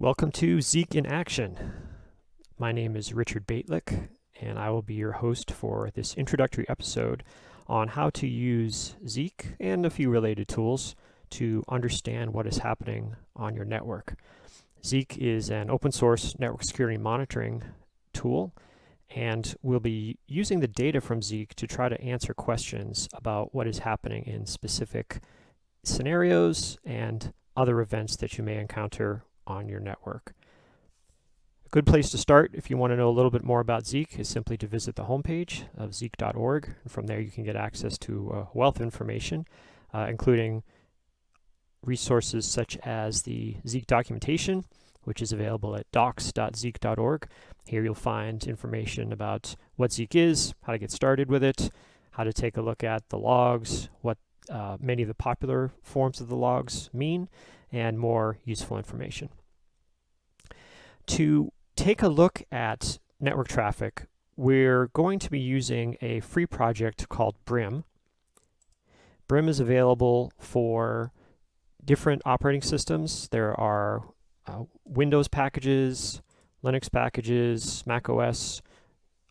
Welcome to Zeek in Action. My name is Richard Bejtlich, and I will be your host for this introductory episode on how to use Zeek and a few related tools to understand what is happening on your network. Zeek is an open source network security monitoring tool, and we'll be using the data from Zeek to try to answer questions about what is happening in specific scenarios and other events that you may encounter on your network. A good place to start if you want to know a little bit more about Zeek is simply to visit the homepage of zeek.org. From there you can get access to a wealth information, uh, including resources such as the Zeek documentation, which is available at docs.zeek.org. Here you'll find information about what Zeek is, how to get started with it, how to take a look at the logs, what uh, many of the popular forms of the logs mean, and more useful information. To take a look at network traffic, we're going to be using a free project called Brim. Brim is available for different operating systems. There are uh, Windows packages, Linux packages, Mac OS,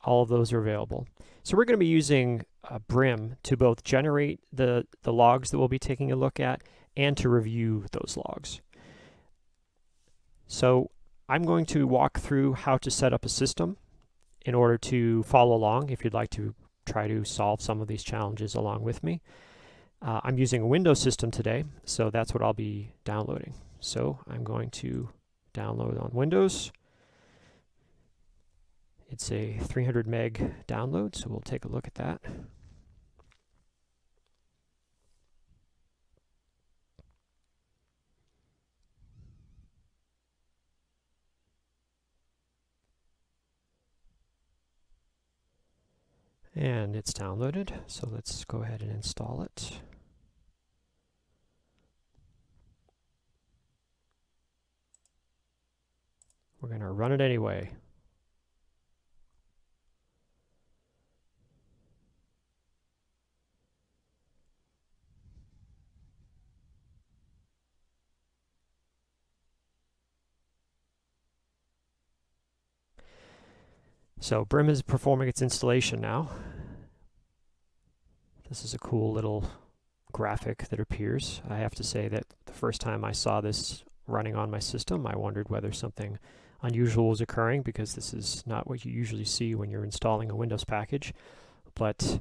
all of those are available. So we're going to be using uh, Brim to both generate the, the logs that we'll be taking a look at and to review those logs. So I'm going to walk through how to set up a system in order to follow along if you'd like to try to solve some of these challenges along with me. Uh, I'm using a Windows system today, so that's what I'll be downloading. So I'm going to download on Windows. It's a 300 meg download, so we'll take a look at that. And it's downloaded, so let's go ahead and install it. We're going to run it anyway. So Brim is performing its installation now. This is a cool little graphic that appears. I have to say that the first time I saw this running on my system, I wondered whether something unusual was occurring because this is not what you usually see when you're installing a Windows package, but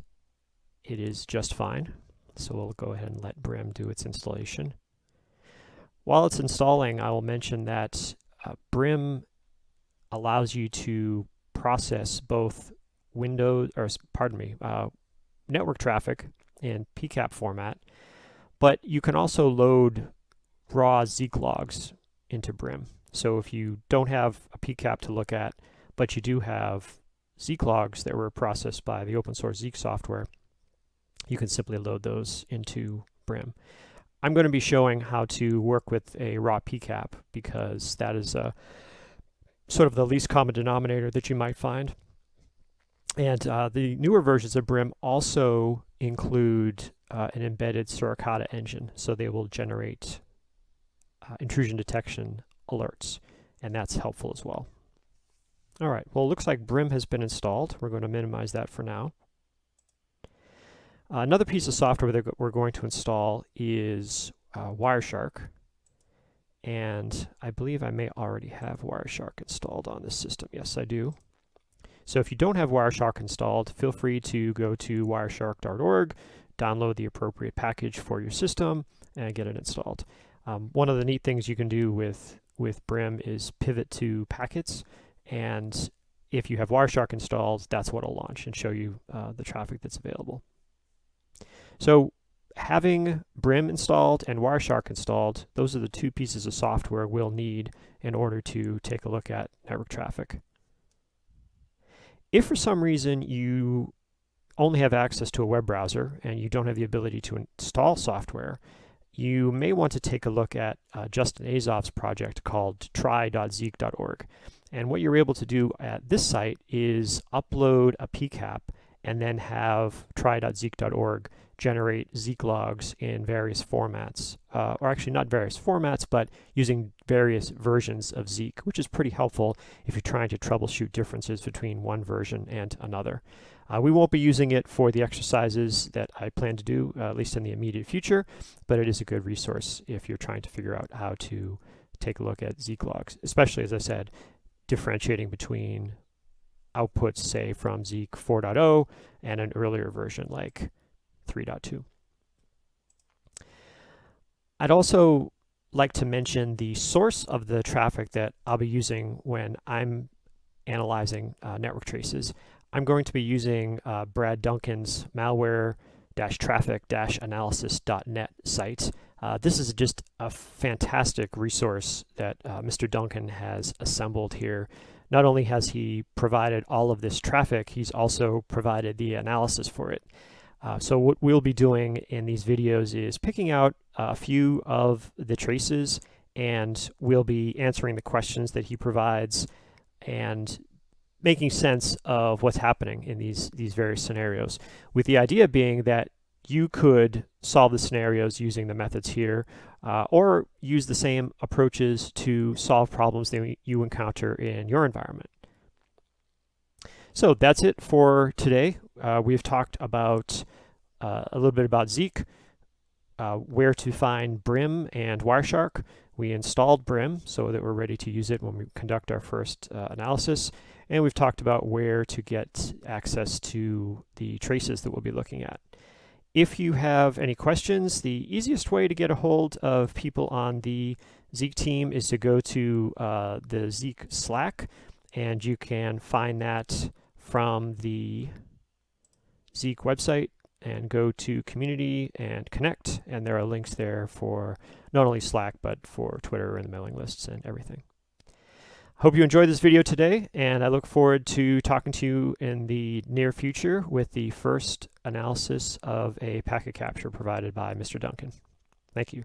it is just fine. So we'll go ahead and let Brim do its installation. While it's installing, I will mention that uh, Brim allows you to process both Windows, or pardon me, uh, network traffic in PCAP format, but you can also load raw Zeek logs into Brim. So if you don't have a PCAP to look at, but you do have Zeek logs that were processed by the open source Zeek software, you can simply load those into Brim. I'm going to be showing how to work with a raw PCAP because that is a sort of the least common denominator that you might find. And uh, the newer versions of Brim also include uh, an embedded Suricata engine, so they will generate uh, intrusion detection alerts, and that's helpful as well. All right, well, it looks like Brim has been installed. We're going to minimize that for now. Another piece of software that we're going to install is uh, Wireshark. And I believe I may already have Wireshark installed on this system. Yes, I do. So if you don't have Wireshark installed, feel free to go to wireshark.org, download the appropriate package for your system, and get it installed. Um, one of the neat things you can do with, with Brim is pivot to packets, and if you have Wireshark installed, that's what will launch and show you uh, the traffic that's available. So having Brim installed and Wireshark installed, those are the two pieces of software we'll need in order to take a look at network traffic. If for some reason you only have access to a web browser and you don't have the ability to install software, you may want to take a look at uh, Justin Azoff's project called try.zeek.org. And what you're able to do at this site is upload a PCAP and then have try.zeek.org generate Zeek logs in various formats, uh, or actually not various formats, but using various versions of Zeek, which is pretty helpful if you're trying to troubleshoot differences between one version and another. Uh, we won't be using it for the exercises that I plan to do, uh, at least in the immediate future, but it is a good resource if you're trying to figure out how to take a look at Zeek logs, especially, as I said, differentiating between outputs, say, from Zeek 4.0 and an earlier version like 3.2. I'd also like to mention the source of the traffic that I'll be using when I'm analyzing uh, network traces. I'm going to be using uh, Brad Duncan's malware-traffic-analysis.net site. Uh, this is just a fantastic resource that uh, Mr. Duncan has assembled here. Not only has he provided all of this traffic, he's also provided the analysis for it. Uh, so what we'll be doing in these videos is picking out a few of the traces and we'll be answering the questions that he provides and making sense of what's happening in these, these various scenarios, with the idea being that you could solve the scenarios using the methods here, uh, or use the same approaches to solve problems that you encounter in your environment. So that's it for today. Uh, we've talked about uh, a little bit about Zeek, uh, where to find Brim and Wireshark. We installed Brim so that we're ready to use it when we conduct our first uh, analysis. And we've talked about where to get access to the traces that we'll be looking at. If you have any questions, the easiest way to get a hold of people on the Zeek team is to go to uh, the Zeek Slack, and you can find that from the Zeek website and go to community and connect and there are links there for not only Slack but for Twitter and the mailing lists and everything. Hope you enjoyed this video today and I look forward to talking to you in the near future with the first analysis of a packet capture provided by Mr. Duncan. Thank you.